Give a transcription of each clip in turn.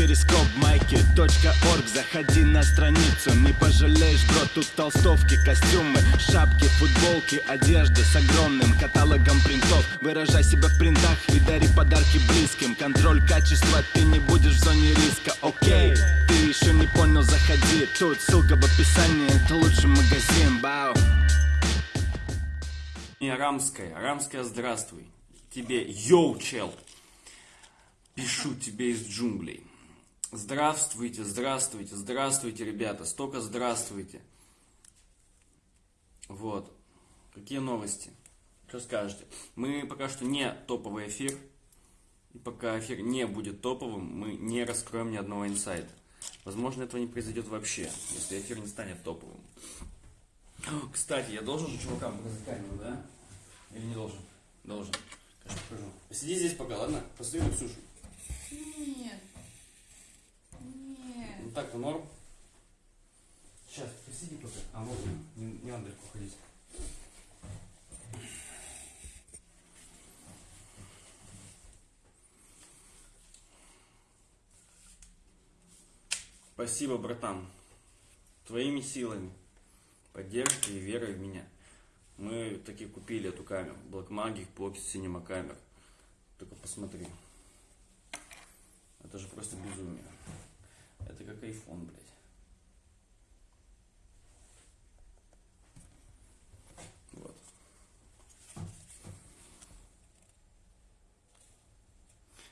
перископ майки.орг Заходи на страницу, не пожалеешь, бро Тут толстовки, костюмы, шапки, футболки Одежда с огромным каталогом принтов Выражай себя в принтах и дари подарки близким Контроль качества, ты не будешь в зоне риска, окей Ты еще не понял, заходи Тут ссылка в описании, это лучший магазин, бау Не, Рамская, Рамская, здравствуй. Тебе, йоу, чел. Пишу тебе из джунглей. Здравствуйте, здравствуйте, здравствуйте, ребята. Столько здравствуйте. Вот. Какие новости? Что скажете? Мы пока что не топовый эфир. И пока эфир не будет топовым, мы не раскроем ни одного инсайта. Возможно, этого не произойдет вообще, если эфир не станет топовым. Кстати, я должен же чувакам показать камеру, да? Или не должен? Должен. Сиди здесь пока, ладно? Посмотри на Ксюшу. Нет. Ну так-то норм. Сейчас, посиди пока. А вот, не, не надо далеко ходить. Спасибо, братан. Твоими силами, поддержкой и верой в меня. Мы таки купили эту камеру. Blackmagic Pocket Cinema камер. Только посмотри. Это же просто безумие. Это как iPhone, блядь. Вот.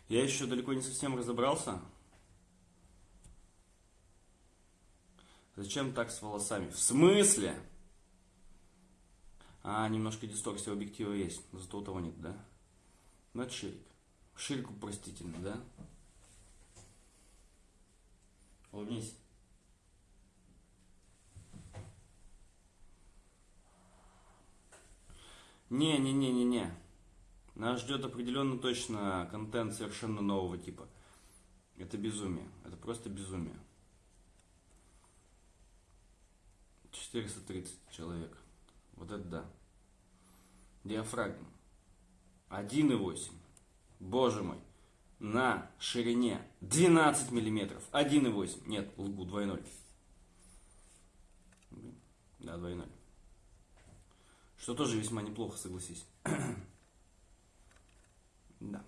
Я еще далеко не совсем разобрался. Зачем так с волосами? В смысле? А, немножко дисторсия объектива есть, но зато у того нет, да? Ну, это ширик. Ширику простительно, да? Улыбнись. Не-не-не-не-не. Нас ждет определенно точно контент совершенно нового типа. Это безумие. Это просто безумие. 430 человек. Вот это да. Диафрагма. 1,8. Боже мой. На ширине 12 миллиметров. 1,8. Нет, лгу, 2,0. Да, 2,0. Что тоже весьма неплохо, согласись. да.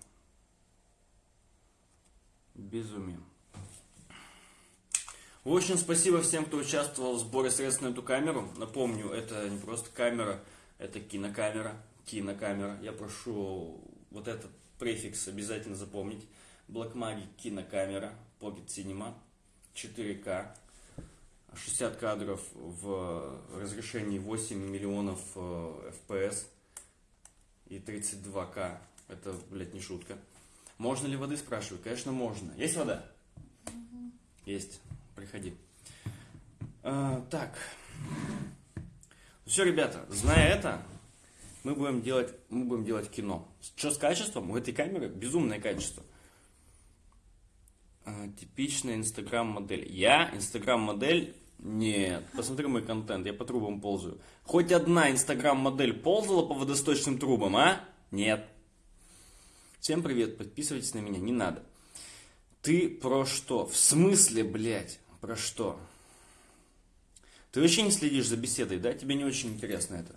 Безумие. В общем, спасибо всем, кто участвовал в сборе средств на эту камеру. Напомню, это не просто камера, это кинокамера. Кинокамера. Я прошу вот этот префикс обязательно запомнить. Blackmagic кинокамера, Pocket Cinema, 4К, 60 кадров в разрешении 8 миллионов э, FPS и 32К. Это, блядь, не шутка. Можно ли воды, спрашиваю? Конечно, можно. Есть вода? Есть приходи. А, так. Все, ребята, зная это, мы будем делать, мы будем делать кино. Что с качеством? У этой камеры безумное качество. А, типичная инстаграм-модель. Я инстаграм-модель? Нет. Посмотри мой контент, я по трубам ползаю. Хоть одна инстаграм-модель ползала по водосточным трубам, а? Нет. Всем привет, подписывайтесь на меня, не надо. Ты про что? В смысле, блядь? Про что? Ты вообще не следишь за беседой, да? Тебе не очень интересно это.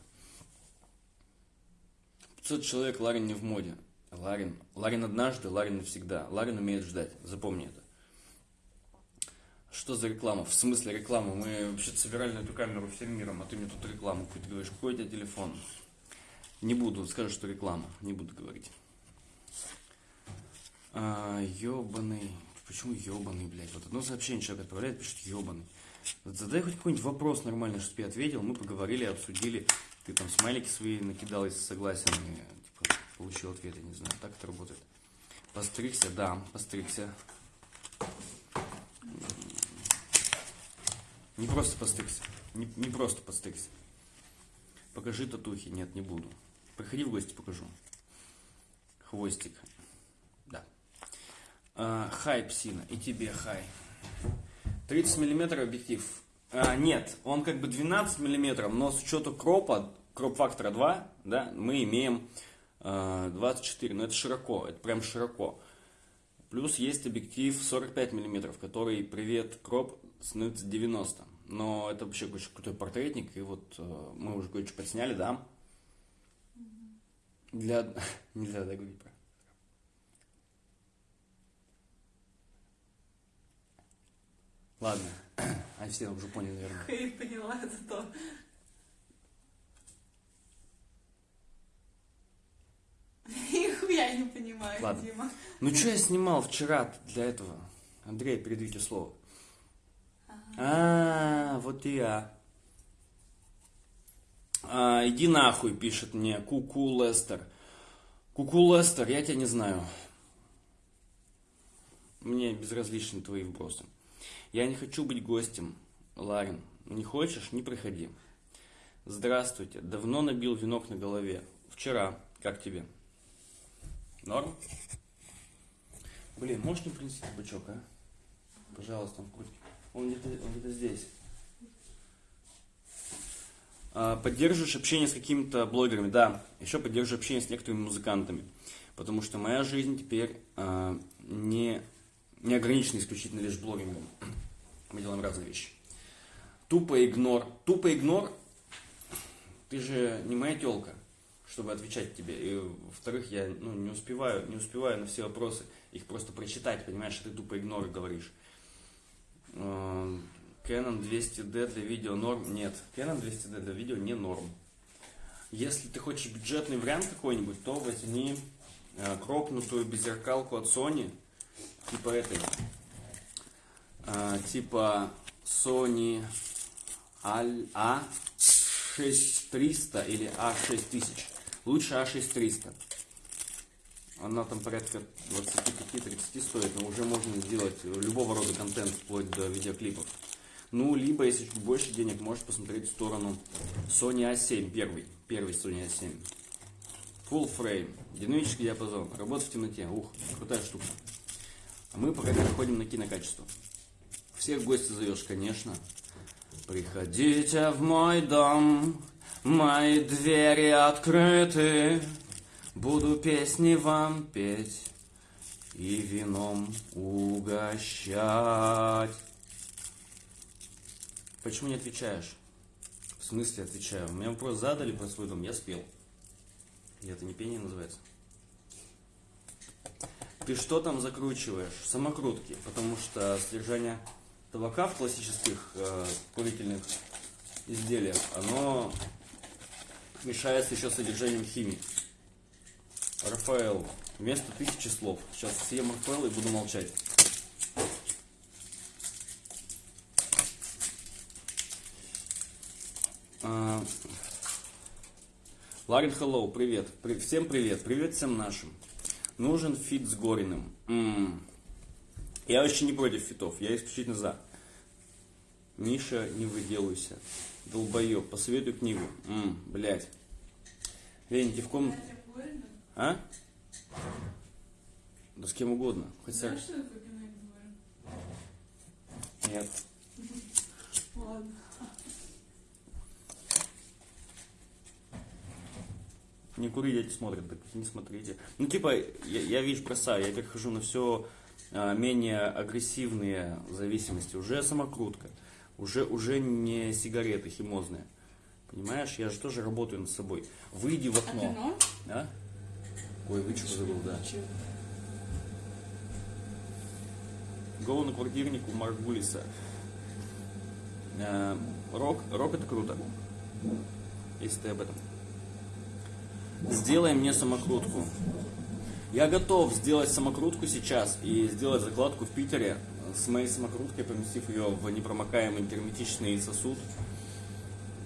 500 человек, Ларин не в моде. Ларин. Ларин однажды, Ларин навсегда. Ларин умеет ждать. Запомни это. Что за реклама? В смысле реклама? Мы вообще-то собирали на эту камеру всем миром, а ты мне тут рекламу какую-то говоришь. Какой у тебя телефон? Не буду, скажу, что реклама. Не буду говорить. А, ёбаный. Почему ебаный, блядь? Вот одно сообщение человек отправляет, пишет ебаный. Вот задай хоть какой-нибудь вопрос нормальный, чтобы я ответил. Мы поговорили, обсудили. Ты там смайлики свои накидал, если согласен. И, типа, получил ответ, я не знаю. Так это работает. Постригся, да, постригся. Не просто постригся. Не, не просто постригся. Покажи татухи. Нет, не буду. Приходи в гости, покажу. Хвостик. А, хай, псина, и тебе хай. 30 миллиметров объектив. А, нет, он как бы 12 миллиметров, но с учетом кропа, кроп-фактора 2, да, мы имеем э, а, 24. Но это широко, это прям широко. Плюс есть объектив 45 мм, который привет кроп становится 90. Но это вообще очень крутой портретник, и вот э, мы уже кое-что подсняли, да? Для... Нельзя договорить про. Ладно, они все уже поняли, наверное. Я поняла это то. Нихуя не понимаю, Ладно. Дима. Ну что я снимал вчера для этого? Андрей, передвигите слово. А, вот и я. А, иди нахуй, пишет мне Куку Лестер. Куку Лестер, я тебя не знаю. Мне безразличны твои вбросы. Я не хочу быть гостем, Ларин. Не хочешь, не приходи. Здравствуйте. Давно набил венок на голове. Вчера. Как тебе? Норм? Блин, можешь не принести бычок, а? Пожалуйста, он в куртке. Он где-то, он где-то здесь. А, Поддерживаешь общение с какими-то блогерами, да. Еще поддерживаю общение с некоторыми музыкантами. Потому что моя жизнь теперь а, не, не ограничена исключительно лишь блогингом. Мы делаем разные вещи. Тупо игнор. Тупо игнор. Ты же не моя телка, чтобы отвечать тебе. И, во-вторых, я ну, не успеваю, не успеваю на все вопросы их просто прочитать, понимаешь, ты тупо игнор говоришь. Э, Canon 200D для видео норм? Нет. Canon 200D для видео не норм. Если ты хочешь бюджетный вариант какой-нибудь, то возьми э, кропнутую беззеркалку от Sony, типа этой. Э, типа Sony Al- A6300 или A6000. Лучше A6300. Она там порядка 25-30 стоит, но уже можно сделать любого рода контент, вплоть до видеоклипов. Ну, либо, если чуть больше денег, можешь посмотреть в сторону Sony A7, первый, первый Sony A7. Full frame, динамический диапазон, работа в темноте, ух, крутая штука. А мы пока переходим на кинокачество. Всех в гости зовешь, конечно. Приходите в мой дом, мои двери открыты. Буду песни вам петь и вином угощать. Почему не отвечаешь? В смысле отвечаю? Мне вопрос задали про свой дом, я спел. И это не пение называется. Ты что там закручиваешь? Самокрутки, потому что содержание табака в классических э, курительных изделиях, оно мешается еще содержанием химии. Рафаэл, вместо тысячи слов. Сейчас съем Рафаэл и буду молчать. А, Ларин Hello, привет. При- всем привет. Привет всем нашим. Нужен фит с Гориным. М. Я вообще не против фитов, я исключительно за. Миша, не выделывайся. Долбоеб, посоветуй книгу. М, блядь. Лень, иди в комнату. А? Да с кем угодно. Хоть Знаешь, что такое? Нет. Ладно. Не кури, дети смотрят, так не смотрите. Ну, типа, я, я видишь, бросаю, я перехожу на все менее агрессивные зависимости. Уже самокрутка, уже, уже не сигареты химозные. Понимаешь, я же тоже работаю над собой. Выйди в А окно. А? Ой, вычку забыл, да. Гоу на квартирник у Маргулиса. Э, Рок, рок это круто. Если ты об этом. Сделай мне самокрутку. Я готов сделать самокрутку сейчас и сделать закладку в Питере с моей самокруткой, поместив ее в непромокаемый герметичный сосуд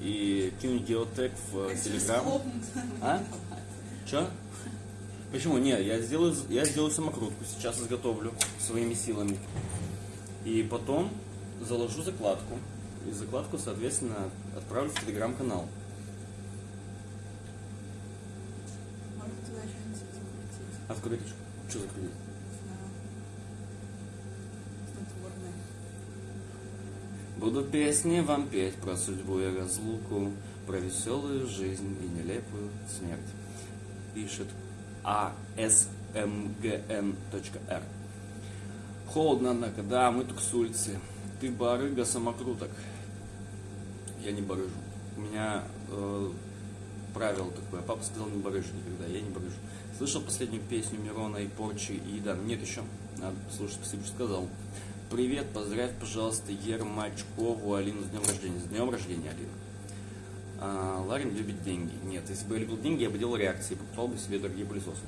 и кинуть геотек в Как Телеграм. А? Че? Почему? Нет, я сделаю, я сделаю самокрутку, сейчас изготовлю своими силами. И потом заложу закладку. И закладку, соответственно, отправлю в телеграм-канал. Может, туда что-нибудь Открыть? Что. Снотворное. Буду песни вам петь про судьбу и разлуку, про веселую жизнь и нелепую смерть. Пишет А асмгн.р. Холодно, однако, да, мы только с улицы. Ты барыга самокруток. Я не барыжу. У меня э, правило такое. Папа сказал, не барыжу никогда. Я не барыжу. Слышал последнюю песню Мирона и Порчи и да, нет еще. Надо послушать, спасибо, что сказал. Привет, поздравь, пожалуйста, Ермачкову Алину с днем рождения. С днем рождения, Алина. А, Ларин любит деньги. Нет, если бы я любил деньги, я бы делал реакции, покупал бы себе дорогие пылесосы.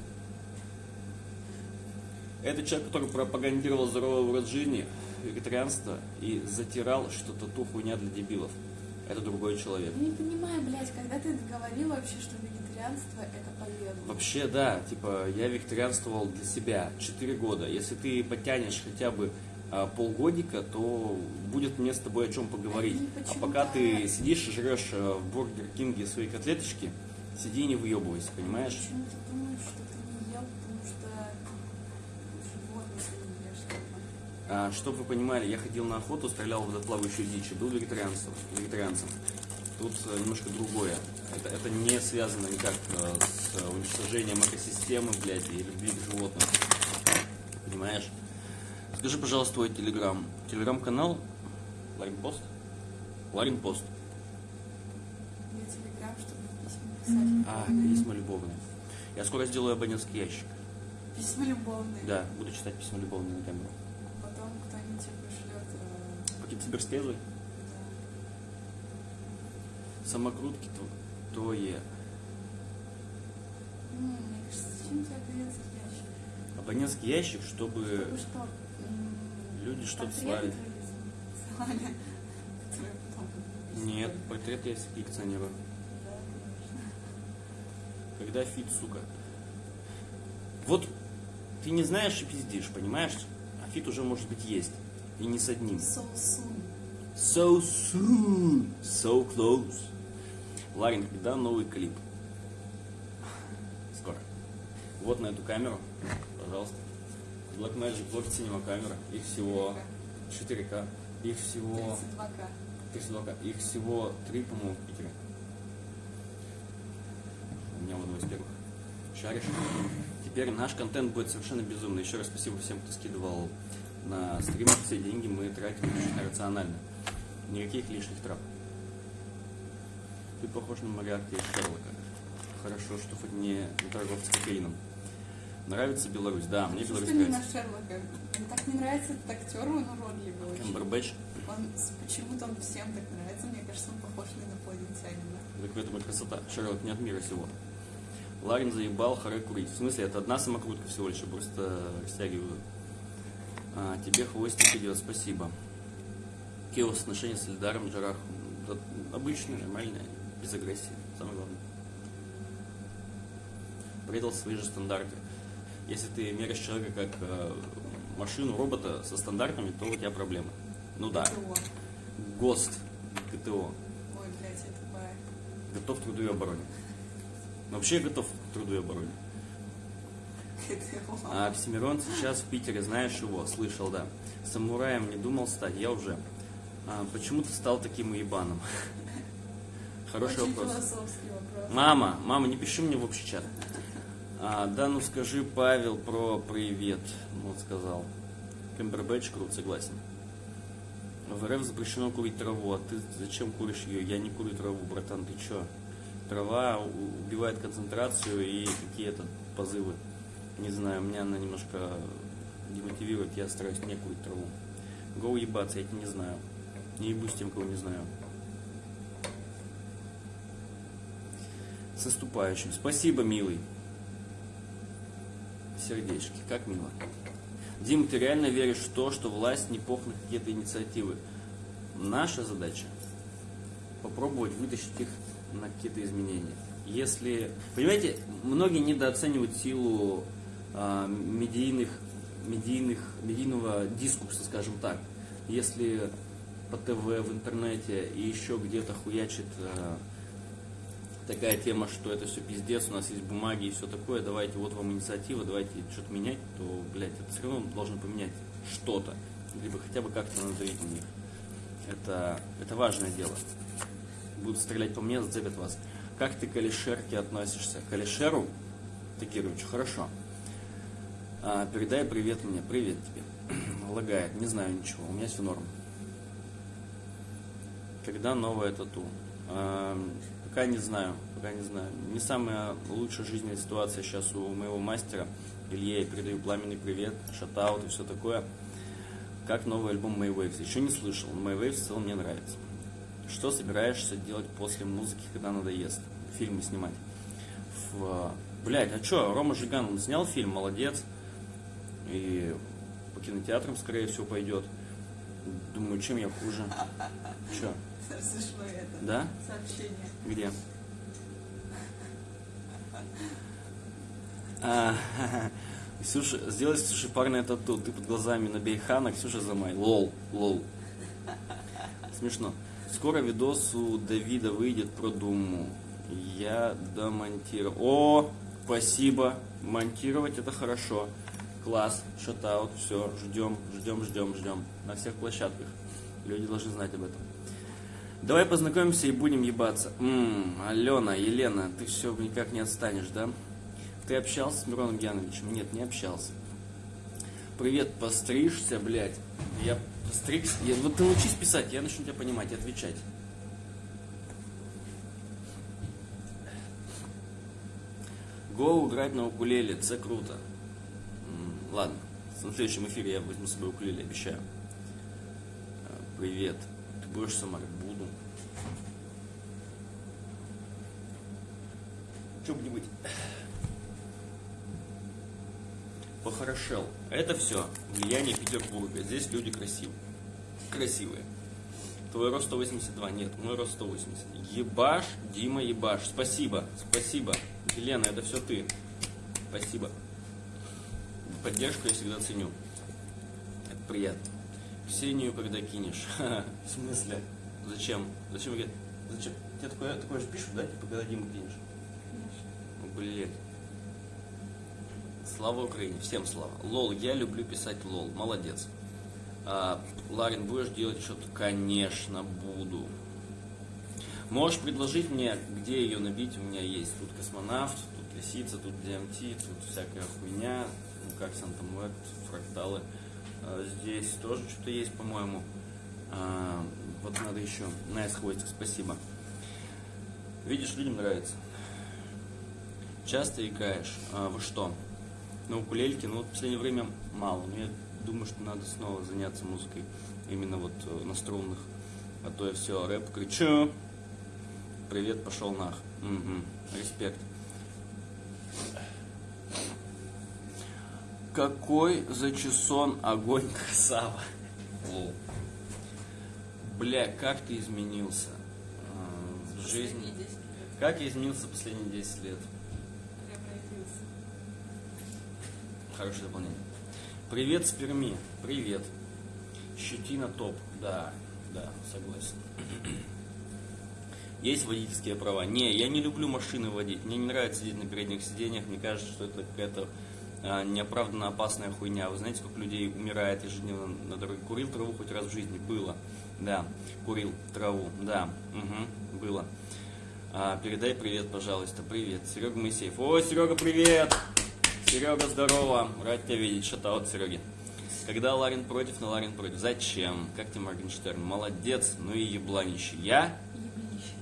Это человек, который пропагандировал здоровый образ жизни, вегетарианство и затирал, что тату хуйня для дебилов. Это другой человек. Я не понимаю, блядь, когда ты говорил вообще, что вегетарианство это полезно? Вообще, да, типа, я вегетарианствовал для себя 4 года. Если ты потянешь хотя бы а, полгодика, то будет мне с тобой о чем поговорить. А пока ты сидишь и жрешь а, в Бургер Кинге свои котлеточки, сиди и не выебывайся, понимаешь? Почему ты думаешь, что ты не ел, потому что животных не ешь? А, чтобы вы понимали, я ходил на охоту, стрелял в водоплавающую дичь, и был вегетарианцем. вегетарианцем. Тут э, немножко другое. Это, это не связано никак э, с э, уничтожением экосистемы, блядь, и любви к животным. Понимаешь? Скажи, пожалуйста, твой телеграм. Телеграм-канал Ларин Пост? Ларин Пост. Я телеграм, чтобы письма писать. А, письма любовные. Я скоро сделаю абонентский ящик. Письма любовные. Да, буду читать письма любовные на камеру. Потом кто-нибудь тебе пришлет. э, По киберскрезу? Самокрутки кажется, зачем тебе абонентский ящик? Чтобы Вы что, люди что-то потом Нет, портрет я конечно. Когда фит, сука. Вот ты не знаешь и пиздишь, понимаешь? А фит уже может быть есть. И не с одним. So soon. So soon, so close. Ларин, когда новый клип? Скоро. Вот на эту камеру, пожалуйста. Blackmagic Pocket Cinema камера. Их всего 4К. Их всего 32к. 32К. Их всего три, по-моему, в Питере. У меня в одной из первых. Шаришь? Теперь наш контент будет совершенно безумный. Еще раз спасибо всем, кто скидывал на стримах. Все деньги мы тратим исключительно рационально. Никаких лишних трат. Ты похож на Мариарти из Шерлока. Хорошо, что хоть не торговца кокаином. Нравится Беларусь? Да, мне Что Беларусь на нравится. Шерлока? Мне так не нравится этот актер, он уродливый очень. Камбербэтч. Он почему-то он всем так нравится. Мне кажется, он похож на инопланетянина. Так в этом и красота. Шерлок не от мира сего. Ларин заебал, харе курить. В смысле, это одна самокрутка всего лишь, просто растягиваю. А, тебе хвостик идет, спасибо. Какие у вас отношения с Эльдаром Джарах? Да, обычные, нормальные, без агрессии, самое главное. Предал свои же стандарты. Если ты меряешь человека как э, машину, робота со стандартами, то у тебя проблемы. Ну да. ГОСТ, ГТО. Ой, блядь, я тупая. Готов к труду и обороне. Вообще готов к труду и обороне. А Оксимирон сейчас в Питере, знаешь его? Слышал, да. Самураем не думал стать, я уже. А, почему ты стал таким уебаном? Хороший Очень вопрос. вопрос. Мама, мама, не пиши мне в общий чат. А, да, ну скажи, Павел, про привет. Ну, вот сказал. Камбербэтч крут, согласен. В РФ запрещено курить траву, а ты зачем куришь ее? Я не курю траву, братан, ты чё? Трава убивает концентрацию и какие-то позывы. Не знаю, меня она немножко демотивирует, я стараюсь не курить траву. Го ебаться, я тебя не знаю. Не ебусь тем, кого не знаю. С наступающим. Спасибо, милый. Сердечки, как мило. Дим, ты реально веришь в то, что власть не пох на какие-то инициативы? Наша задача попробовать вытащить их на какие-то изменения. Если, понимаете, многие недооценивают силу а, медийных, медийных, медийного дискурса, скажем так. Если по ТВ, в интернете и еще где-то хуячит а, такая тема, что это все пиздец, у нас есть бумаги и все такое, давайте, вот вам инициатива, давайте что-то менять, то, блядь, это все равно должно поменять что-то. Либо хотя бы как-то надавить на них. Это, это важное дело. Будут стрелять по мне, зацепят вас. Как ты к Алишерке относишься? К Алишеру Тагировичу? Хорошо. А, передай привет мне. Привет тебе. Лагает, не знаю ничего, у меня все норм. Когда новая тату? А, пока не знаю, пока не знаю. Не самая лучшая жизненная ситуация сейчас у моего мастера. Илье я передаю пламенный привет, шатаут и все такое. Как новый альбом My Waves? Еще не слышал, но My Waves в целом мне нравится. Что собираешься делать после музыки, когда надоест? Фильмы снимать. В... Блять, а что, Рома Жиган, он снял фильм, молодец. И по кинотеатрам, скорее всего, пойдет. Думаю, чем я хуже? Че? Слышно это. Да? Сообщение. Где? А, Ксюша, сделай Ксюше парное тату. Ты под глазами набей Хана, Ксюша замай. Лол, лол. Смешно. Скоро видос у Давида выйдет про Думу. Я домонтирую. О, спасибо. Монтировать это хорошо. Класс, шатаут, все, ждем, ждем, ждем, ждем. На всех площадках. Люди должны знать об этом. Давай познакомимся и будем ебаться. Ммм, Алена, Елена, ты все никак не отстанешь, да? Ты общался с Мироном Яновичем? Нет, не общался. Привет, пострижься, блядь. Я постригся. Я, вот ты научись писать, я начну тебя понимать и отвечать. Го играть на укулеле, это круто. Ладно, в следующем эфире я возьму с собой укулеле, обещаю. А, Привет. Ты будешь сама? Буду. Быть? Похорошел. Это все влияние Петербурга. Здесь люди красивые. Красивые. Твой рост 182. Нет, мой рост 180. Ебаш, Дима, ебаш. Спасибо, спасибо. Елена, это все ты. Спасибо. Поддержку я всегда ценю. Это приятно. Ксению, когда кинешь. В смысле? Зачем? Зачем? Зачем? Тебе такое, такое же пишут, да? Типа, когда Диму кинешь? Блять. Слава Украине, всем слава. Лол, я люблю писать лол, молодец. А, Ларин, будешь делать что-то? Конечно, буду. Можешь предложить мне, где ее набить, у меня есть. Тут космонавт, тут лисица, тут DMT, тут всякая хуйня, ну как Санта Муэрте, фракталы. А, здесь тоже что-то есть, по-моему. А, вот надо еще. Nice хвостик, спасибо. Видишь, людям нравится. Часто икаешь. А, вы что? На укулельке? Ну, вот в последнее время мало. Но я думаю, что надо снова заняться музыкой. Именно вот э, на струнных. А то я все рэп кричу. Привет, пошел нах. Мгм. Респект. Какой зачесон огонь красава. Лол. Бля, как ты изменился э, в жизни? Последние 10 лет. Как я изменился последние 10 лет? Я проявился. Хорошее дополнение. Привет с Перми. Привет. Щетина топ. Да, да, согласен. Есть водительские права? Не, я не люблю машины водить. Мне не нравится сидеть на передних сиденьях. Мне кажется, что это какая-то а, неоправданно опасная хуйня. Вы знаете, сколько людей умирает ежедневно на дороге? Курил траву хоть раз в жизни? Было. Да, курил траву. Да, угу, было. А, передай привет, пожалуйста. Привет. Серега Моисеев. О, Серега, привет! Серега, здорово. Рад тебя видеть. Шатаут, Сереги. Когда Ларин против, на Ларин против. Зачем? Как тебе Моргенштерн? Молодец, ну и ебланище. Я? Еблище.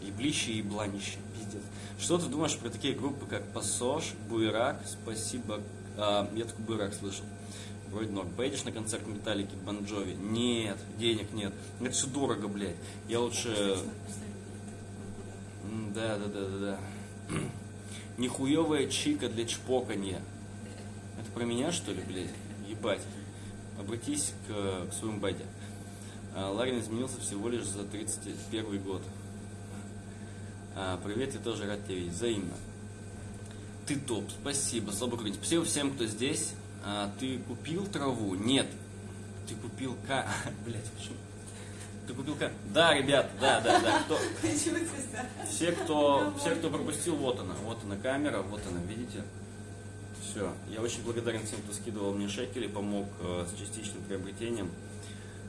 Еблище и ебланище. Пиздец. Что ты думаешь про такие группы, как Пассож, Буерак? Спасибо. А, я такой Буерак слышал. Вроде норм. Поедешь на концерт Металлики, Бон Джови? Нет, денег нет. Это все дорого, блядь. Я лучше... Да, да, да, да, да. Нихуевая чика для чпоканья. Это про меня, что ли, блядь? Ебать. Обратись к, к своему баде. А, Ларин изменился всего лишь за 31 год. А, привет, я тоже рад тебя видеть. Взаимно. Ты топ, спасибо, слабо Украине. Спасибо всем, кто здесь. А, ты купил траву? Нет. Ты купил ка... Блять, почему? Ты купил ка... Да, ребят, да, да, да. Кто... Все, кто, все, кто пропустил, вот она, вот она камера, вот она, видите? Все. Я очень благодарен всем, кто скидывал мне шекели, помог э, с частичным приобретением.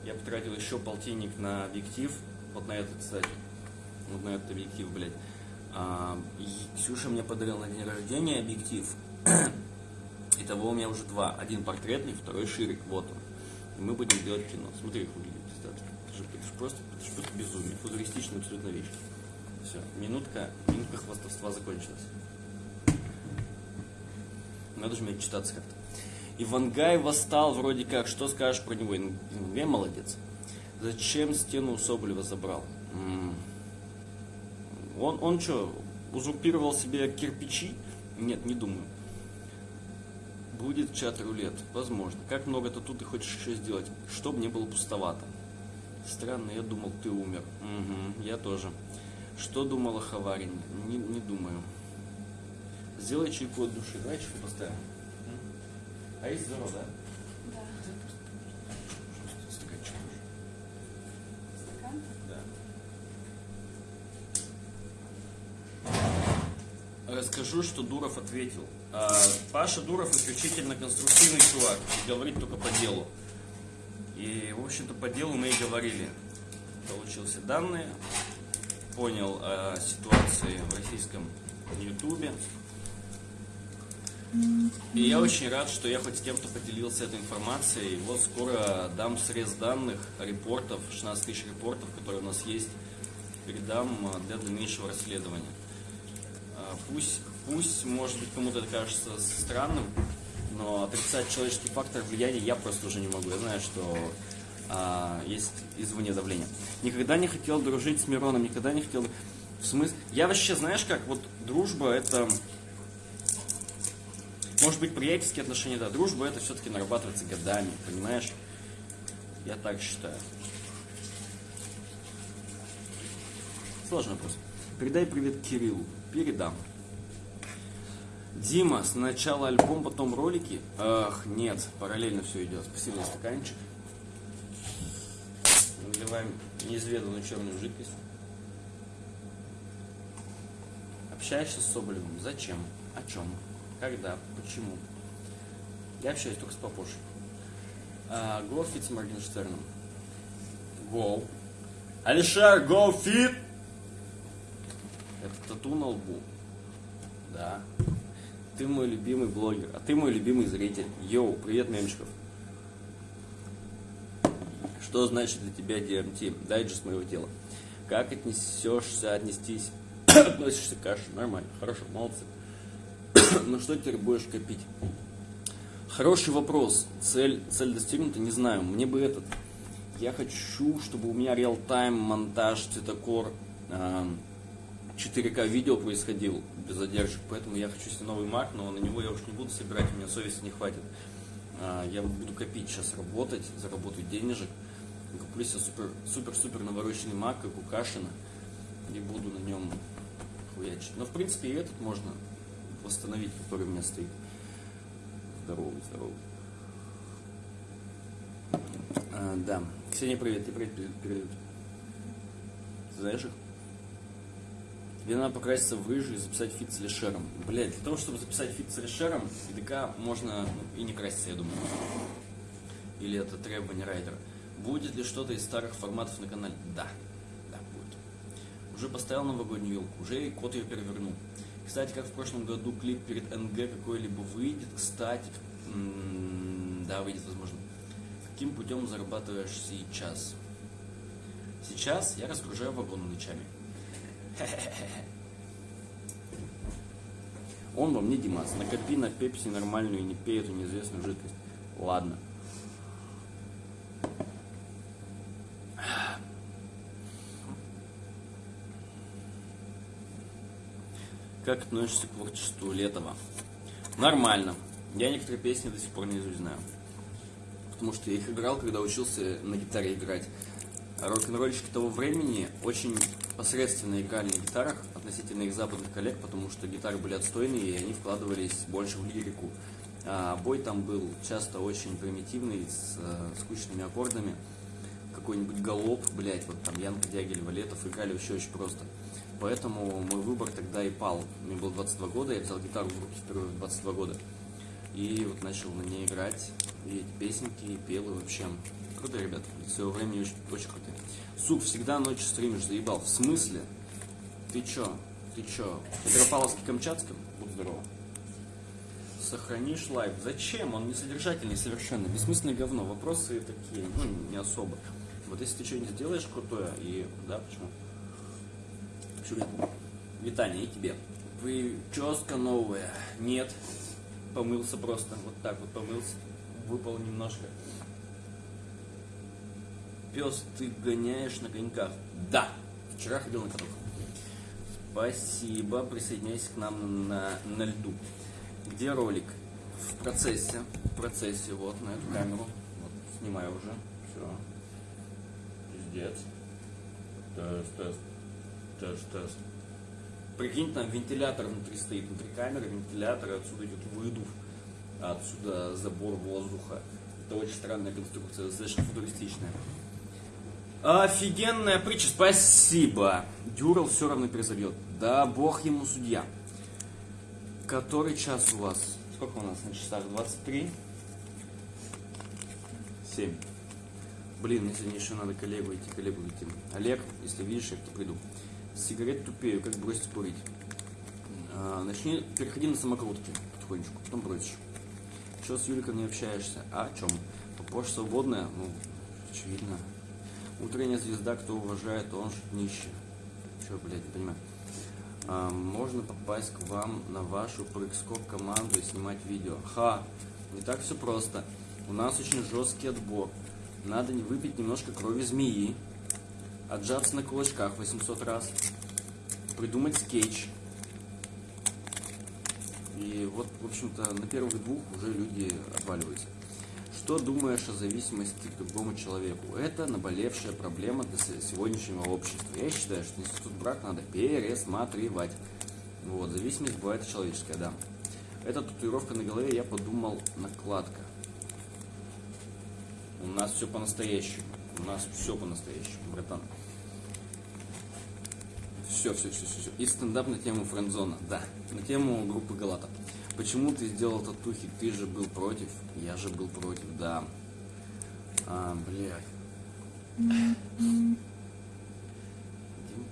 Я потратил еще полтинник на объектив, вот на этот, кстати, вот на этот объектив, блядь. А, Ксюша мне подарила на день рождения объектив. Итого у меня уже два. Один портретный, второй шире. Вот он. И мы будем делать кино. Смотри, как выглядит. Же, это же просто, это же просто безумие. Футуристичная абсолютно вещь. Все, минутка, минутка хвастовства закончилась. Надо же мне читаться как-то. Ивангай восстал вроде как. Что скажешь про него? Ивангай молодец. Зачем стену у Соболева забрал? Он, он что, узурпировал себе кирпичи? Нет, не думаю. Будет чат-рулет, возможно. Как много ты тут и хочешь еще сделать, чтобы не было пустовато. Странно, я думал, ты умер. Угу, я тоже. Что думал о Хаварине? Не, не думаю. Сделай чайку от души. Давай чайку поставим. А есть здорово, да? Да. Стаканчик тоже. Стакан? Да. Расскажу, что Дуров ответил. А, Паша Дуров исключительно конструктивный чувак, говорит только по делу. И, в общем-то, по делу мы и говорили. Получил все данные, понял о ситуации в российском Ютубе. И я очень рад, что я хоть с кем-то поделился этой информацией. Вот скоро дам срез данных, репортов, 16 тысяч репортов, которые у нас есть, передам а, для дальнейшего расследования. А, Пусть, пусть, может быть, кому-то это кажется странным, но отрицать человеческий фактор влияния я просто уже не могу. Я знаю, что а, есть извне давление. Никогда не хотел дружить с Мироном, никогда не хотел... В смысле... Я вообще, знаешь как, вот дружба это... Может быть, приятельские отношения, да. Дружба это все-таки нарабатывается годами, понимаешь? Я так считаю. Сложный вопрос. Передай привет Кириллу. Передам. Дима, сначала альбом, потом ролики. Ах, нет, параллельно все идет. Спасибо за стаканчик. Наливаем неизведанную черную жидкость. Общаешься с Соболевым? Зачем? О чем? Когда? Почему? Я общаюсь только с папошей. А, с Моргенштерном. Go. Алишер, Go Fit! Это тату на лбу. Да. Ты мой любимый блогер, а ты мой любимый зритель. Йоу, привет, мемчиков. Что значит для тебя DMT? Дайджест моего тела. Как отнесешься, отнестись, относишься к каше? Нормально, хорошо, молодцы. Но что теперь будешь копить? Хороший вопрос. Цель, цель достигнута, не знаю. Мне бы этот. Я хочу, чтобы у меня реал-тайм монтаж цветокор э, 4К видео происходил без задержек, поэтому я хочу себе новый Mac, но на него я уж не буду собирать, у меня совести не хватит. А, Я буду копить сейчас, работать, заработаю денежек, куплю себе супер, супер, супер навороченный Mac, как у Кашина, и буду на нем хуячить. Но в принципе и этот можно восстановить, который у меня стоит. Здоровый, здоровый. А, да. Ксения, привет, тебе привет передают. Ты знаешь их? Тебе надо покраситься в рыжий и записать фит с Лешером. Блять, для того, чтобы записать фит с Лешером, ДК можно ну, и не краситься, я думаю. Или это требование райдера. Будет ли что-то из старых форматов на канале? Да. Да, будет. Уже поставил новогоднюю елку, уже и кот ее перевернул. Кстати, как в прошлом году клип перед НГ какой-либо выйдет, кстати, да, выйдет, возможно. Каким путем зарабатываешь сейчас? Сейчас я разгружаю вагоны ночами. Он во мне, Димас, накопи на пепси нормальную не пей эту неизвестную жидкость. Ладно. Как относишься к творчеству Летова? Нормально. Я некоторые песни до сих пор наизусть знаю. Потому что я их играл, когда учился на гитаре играть. Рок-н-ролльщики того времени очень посредственно играли на гитарах относительно их западных коллег, потому что гитары были отстойные, и они вкладывались больше в лирику. А бой там был часто очень примитивный, с э, скучными аккордами. Какой-нибудь галоп, блять, вот там Янка Дягиль, Валетов играли вообще очень просто. Поэтому мой выбор тогда и пал. Мне было 22 года, я взял гитару в руки впервые в 22 года. И вот начал на ней играть, и эти песенки, и пел, и вообще. Крутые ребята, в времени очень, очень крутые. Сук, всегда ночью стримишь, заебал. В смысле? Ты чё? Ты чё? Петропавловске-Камчатском? Будь здорово. сохранишь live. Зачем? Он не содержательный совершенно. Бессмысленное говно. Вопросы такие, ну, не особо. Вот если ты что-нибудь сделаешь крутое, и да, почему? Почему нет? Витание и тебе. Прическа новая. Нет. Помылся просто. Вот так вот помылся. Выпал немножко. Пес, ты гоняешь на коньках? Да. Вчера ходил на каток. Спасибо. Присоединяйся к нам на, на льду. Где ролик? В процессе. В процессе. Вот на эту камеру. Вот, снимаю уже. Все. Пиздец. Тест, тест. Тест, тест. Прикинь, там вентилятор внутри стоит, внутри камеры вентилятор, отсюда идет выдув, отсюда забор воздуха. Это очень странная конструкция, достаточно футуристичная. Офигенная притча, спасибо. Дюрал все равно перезовет. Да бог ему судья. Который час у вас? Сколько у нас на часах? 23? 7. Блин, мне сегодня еще надо коллегу идти, коллегу идти. Олег, если видишь, я приду. Сигарет тупею, как бросить курить? А, начни, переходи на самокрутки потихонечку, потом бросишь. Че с Юликом не общаешься? А о чем? Попозже свободная? Ну, очевидно. Утренняя звезда, кто уважает, он же нищий. Че, блядь, не понимаю. А, можно попасть к вам на вашу прыг-скок команду и снимать видео. Ха! Не так все просто. У нас очень жесткий отбор. Надо не выпить немножко крови змеи, отжаться на кулачках 800 раз, придумать скетч. И вот, в общем-то, на первых двух уже люди отваливаются. Что думаешь о зависимости к другому человеку? Это наболевшая проблема для сегодняшнего общества. Я считаю, что институт брак надо пересматривать. Вот, зависимость бывает человеческая, да. Эта татуировка на голове, я подумал, накладка. У нас все по-настоящему. У нас все по-настоящему, братан. Все, все, все, все, все. И стендап на тему френдзона, да. На тему группы Галата. Почему ты сделал татухи? Ты же был против. Я же был против, да. А, блядь. Дим,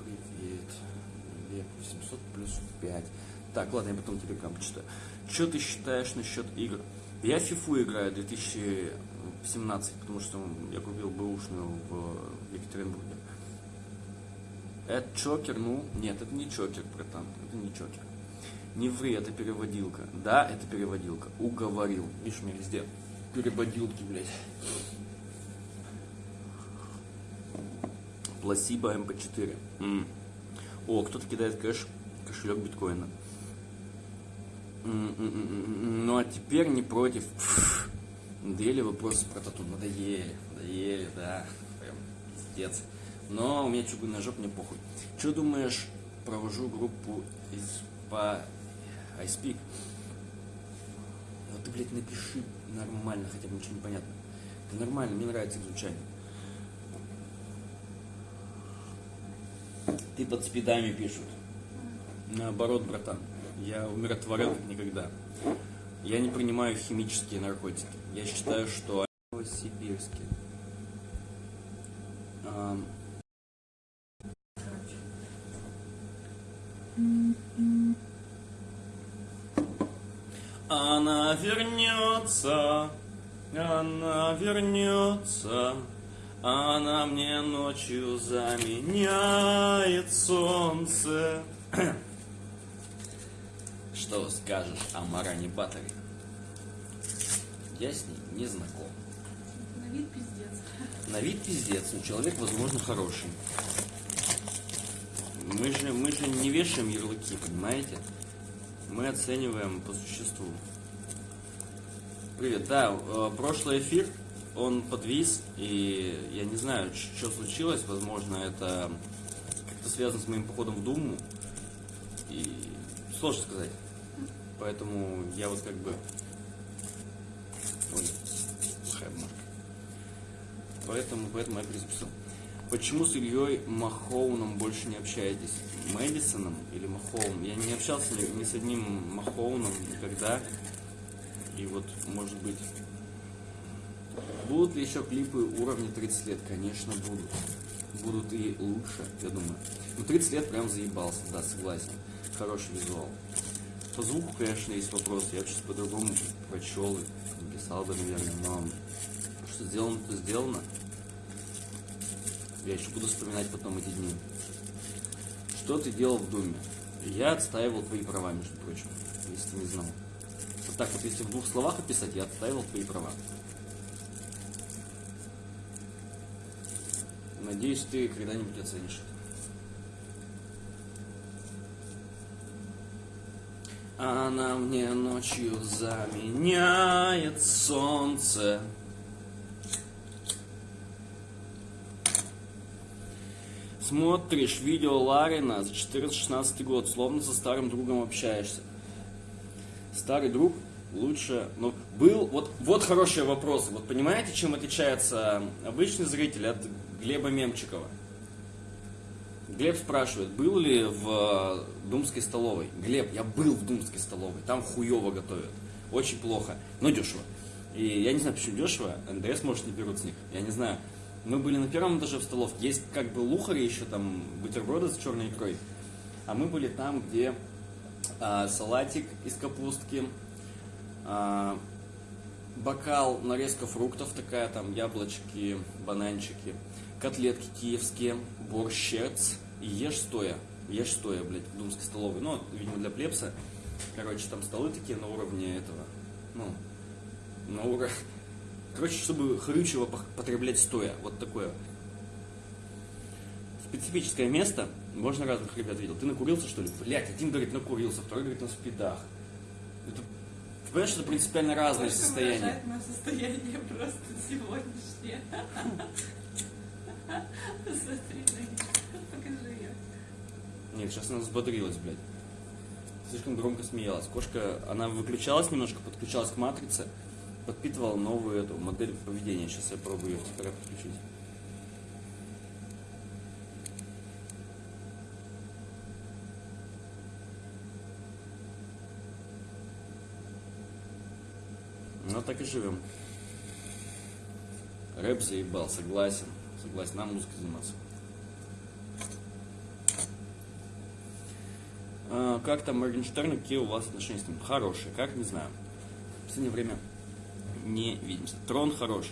привет. Олег, 800 плюс 5. Так, ладно, я потом телеграм почитаю. Что ты считаешь насчет игр? Я фифу играю 2017, потому что я купил бэушную в Екатеринбурге. Это чокер, ну, нет, это не чокер, братан, это не чокер. Не ври, это переводилка. Да, это переводилка. Уговорил. Видишь, мне везде переводилки, блядь. Пласибо МП4. М. О, кто-то кидает кэш, кошелек биткоина. М-м-м-м. Ну а теперь не против. Пфф. Надоели вопросы про тату. Надоели, надоели, да. Прям пиздец. Но у меня чугунная жопа, мне похуй. Что думаешь, провожу группу из по iSpeak? Вот ты, блядь, напиши нормально, хотя бы ничего не понятно. Это нормально, мне нравится звучание. Ты под спидами пишут. Наоборот, братан. Я умиротворен никогда. Я не принимаю химические наркотики. Я считаю, что Новосибирске. Ам, Она вернется, она вернется, она мне ночью заменяет солнце. Что скажешь о Маране Батаре? Я с ней не знаком. На вид пиздец. На вид пиздец, но человек, возможно, хороший. Мы же, мы же не вешаем ярлыки, понимаете? Мы оцениваем по существу. Привет, да, э, прошлый эфир, он подвис, и я не знаю, что случилось, возможно, это как-то связано с моим походом в Думу, и сложно сказать. Поэтому я вот как бы... Ой, плохая. Поэтому, поэтому я перезаписал. Почему с Ильей Махоуном больше не общаетесь? Мэдисоном или Махоуном? Я не общался ни, ни с одним Махоуном никогда. И вот, может быть... Будут ли еще клипы уровня 30 лет? Конечно, будут. Будут и лучше, я думаю. Ну, 30 лет прям заебался, да, согласен. Хороший визуал. По звуку, конечно, есть вопрос. Я сейчас по-другому прочел и написал бы, наверное, но что сделано, то сделано. Я еще буду вспоминать потом эти дни. Что ты делал в Думе? Я отстаивал твои права, между прочим, если ты не знал. Так вот, если в двух словах описать, я отстаивал твои права. Надеюсь, ты когда-нибудь оценишь. Она мне ночью заменяет солнце. Смотришь видео Ларина за 14-16 год, словно со старым другом общаешься. Старый друг лучше, ну, был, вот, вот хороший вопрос. Вот понимаете, чем отличается обычный зритель от Глеба Мемчикова? Глеб спрашивает, был ли в Думской столовой? Глеб, я был в Думской столовой, там хуево готовят, очень плохо, но дешево. И я не знаю, почему дешево, НДС, может, не берут с них, я не знаю. Мы были на первом этаже в столовке, есть как бы лухари еще там, бутерброды с черной икрой. А мы были там, где а, салатик из капустки, бокал, нарезка фруктов такая, там яблочки, бананчики, котлетки киевские, борщец, и ешь стоя. Ешь стоя, блядь, в думской столовой. Ну, видимо, для плебса. Короче, там столы такие на уровне этого. Ну, на уровне... Короче, чтобы хрючево потреблять стоя. Вот такое. Специфическое место. Можно разных ребят видел. Ты накурился, что ли? Блять, один говорит накурился, второй говорит на спидах. Это, ты понимаешь, это принципиально разные состояния. мое состояние просто сегодняшнее. Смотри на них. Покажи ее. Нет, сейчас она взбодрилась, блядь. Слишком громко смеялась. Кошка, она выключалась немножко, подключалась к матрице, подпитывала новую эту модель поведения. Сейчас я пробую ее теперь подключить. Ну так и живем. Рэп заебал, согласен. Согласен, нам музыкой заниматься. А, как там Моргенштерн, какие у вас отношения с ним? Хорошие, как, не знаю. В последнее время не видимся. Трон хорош.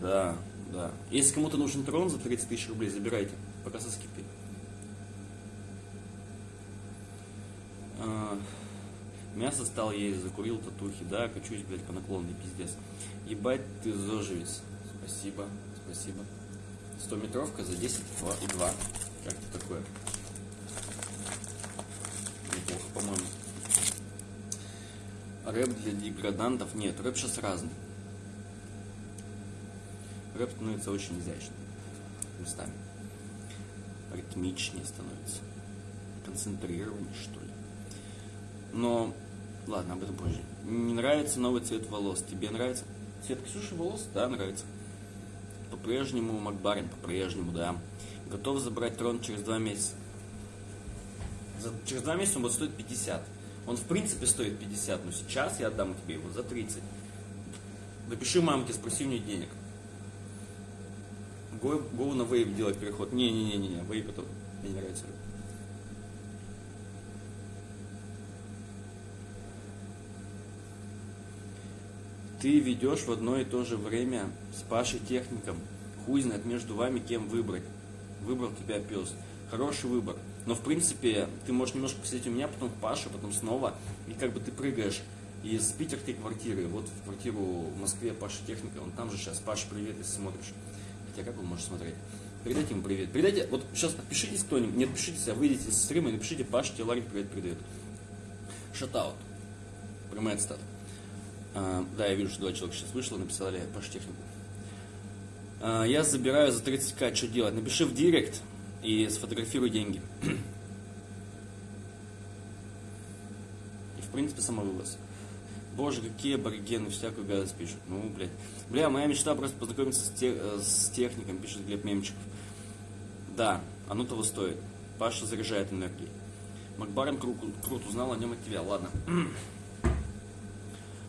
Да, да. Если кому-то нужен трон за 30 тысяч рублей, забирайте, пока соски пьют. А, Мясо стал есть, закурил татухи, да, качусь, блядь, по наклонной, пиздец. Ебать ты зожевец. Спасибо, спасибо. 100 метровка за 10 и 2. Как-то такое. Неплохо, по-моему. Рэп для деградантов? Нет, рэп сейчас разный. Рэп становится очень изящным. Местами. Ритмичнее становится. Концентрированнее, что ли. Но, ладно, об этом позже. Не нравится новый цвет волос. Тебе нравится? Цвет Ксюши волос? Да, нравится. По-прежнему Макбарин, по-прежнему, да. Готов забрать трон через два месяца. За, через два месяца он будет стоить 50. Он в принципе стоит 50, но сейчас я отдам тебе его за 30. Напиши мамке, спроси у нее денег. Go, go на вейп делать переход. Не-не-не-не, вейп это мне не нравится. Ты ведешь в одно и то же время с Пашей техником. Хуй знает между вами кем выбрать. Выбрал тебя пес. Хороший выбор. Но в принципе ты можешь немножко посидеть у меня, потом к Паше, потом снова. И как бы ты прыгаешь из питерской квартиры. Вот в квартиру в Москве Паша техника. Он там же сейчас. Паша, привет, если смотришь. Хотя как он может смотреть? Передайте ему привет. Передайте, вот сейчас подпишитесь кто-нибудь. Не отпишитесь, а выйдите из стрима и напишите Паша, тебе привет передает. Шатаут. Прямой отстат. А, да, я вижу, что два человека сейчас вышло, написали Паш технику. А, я забираю за 30к, что делать? Напиши в директ и сфотографируй деньги. И в принципе самовывоз. Боже, какие аборигены всякую гадость пишут. Ну, блядь. Бля, моя мечта просто познакомиться с, те, с техником, пишет Глеб Мемчиков. Да, оно того стоит. Паша заряжает энергией. Макбарен крут, крут узнал о нем от тебя. Ладно.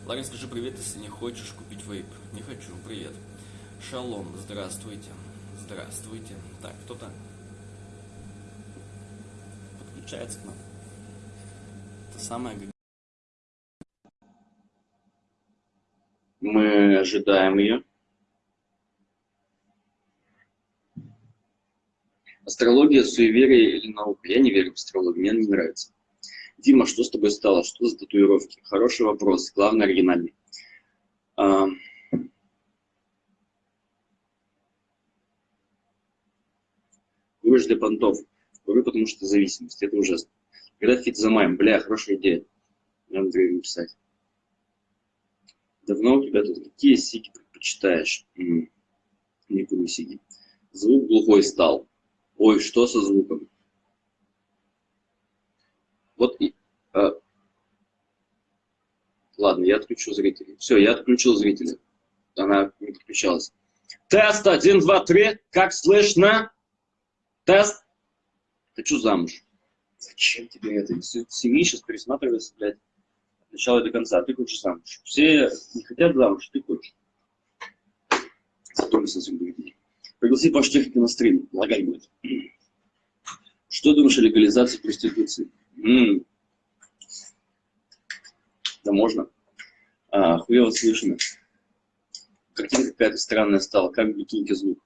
Ларин, скажи привет, если не хочешь купить вейп. Не хочу, привет. Шалом, здравствуйте. Здравствуйте. Так, кто там? Подключается к нам. Это самое... Мы ожидаем ее. Астрология, суеверие или наука? Я не верю в астрологию, мне не нравится. Дима, что с тобой стало? Что за татуировки? Хороший вопрос, главное оригинальный. А... Куришь для понтов. Курю, потому что зависимость. Это ужасно. Когда фит замаем? Бля, хорошая идея. Надо Андрею написать. Давно у тебя тут какие сиги предпочитаешь? Не курю сиги. Звук глухой стал. Ой, что со звуком? Вот. А... Ладно, я отключу зрителей. Все, я отключил зрителей. Она не подключалась. Тест, один, два, три. Как слышно? Тест. Хочу замуж. Зачем тебе это? Семьи сейчас пересматривается, блядь, от начала до конца. Ты хочешь замуж. Все не хотят замуж, ты хочешь. Задумайся с этим Пригласи Паштехника на стрим, лагать будет. Что думаешь о легализации проституции? М -м. Да можно. А, хуево слышно. Картинка какая-то странная стала, как в бутылке звук.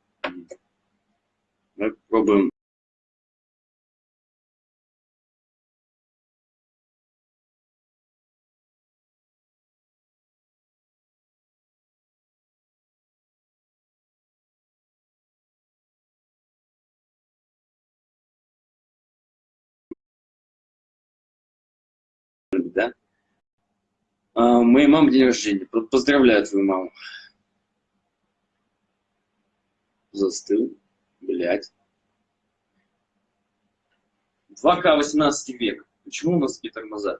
Мы пробуем моей мамы день рождения. Поздравляю твою маму. Застыл. Блять. 2К 18 век. Почему у нас такие тормоза?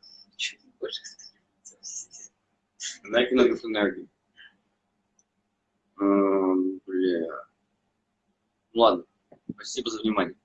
На экономику энергии. А, бля. Ладно. Спасибо за внимание.